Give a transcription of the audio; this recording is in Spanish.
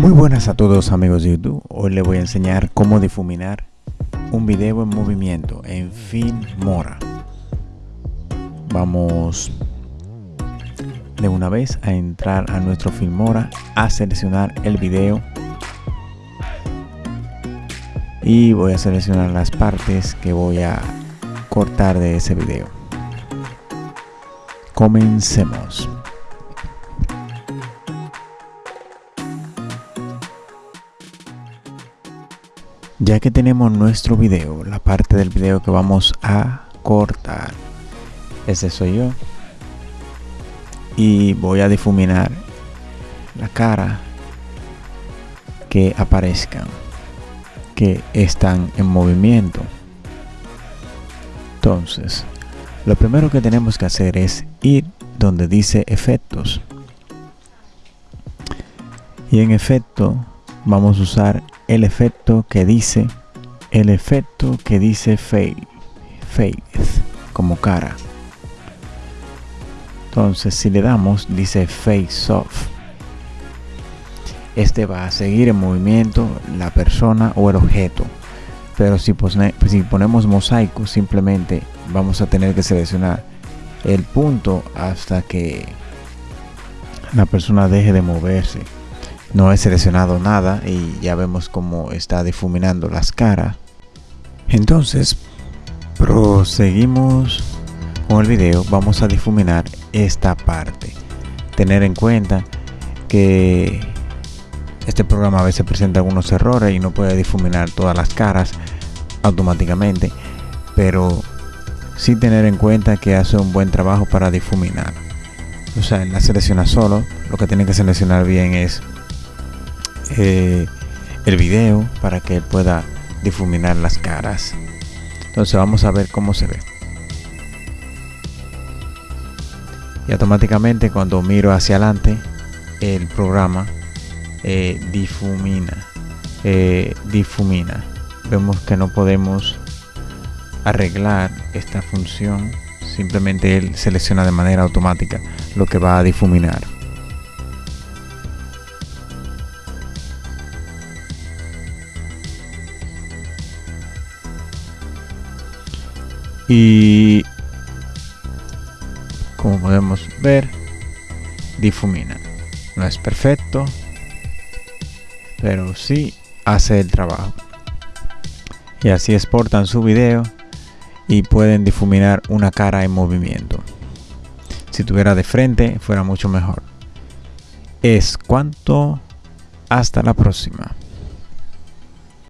Muy buenas a todos amigos de YouTube, hoy les voy a enseñar cómo difuminar un video en movimiento en Filmora. Vamos de una vez a entrar a nuestro Filmora, a seleccionar el video y voy a seleccionar las partes que voy a cortar de ese video. Comencemos. Ya que tenemos nuestro video la parte del video que vamos a cortar. Ese soy yo. Y voy a difuminar la cara que aparezcan que están en movimiento. Entonces lo primero que tenemos que hacer es ir donde dice efectos. Y en efecto vamos a usar el efecto que dice el efecto que dice face como cara. Entonces si le damos dice face off. Este va a seguir en movimiento la persona o el objeto. Pero si, si ponemos mosaico simplemente vamos a tener que seleccionar el punto hasta que la persona deje de moverse no he seleccionado nada y ya vemos cómo está difuminando las caras. Entonces proseguimos con el video. Vamos a difuminar esta parte. Tener en cuenta que este programa a veces presenta algunos errores y no puede difuminar todas las caras automáticamente pero sí tener en cuenta que hace un buen trabajo para difuminar. O sea, en la selecciona solo lo que tiene que seleccionar bien es eh, el video para que pueda difuminar las caras. Entonces vamos a ver cómo se ve. Y automáticamente cuando miro hacia adelante el programa eh, difumina eh, difumina. Vemos que no podemos arreglar esta función. Simplemente él selecciona de manera automática lo que va a difuminar y como podemos ver difumina. No es perfecto pero sí hace el trabajo. Y así exportan su video y pueden difuminar una cara en movimiento. Si tuviera de frente fuera mucho mejor. Es cuanto. Hasta la próxima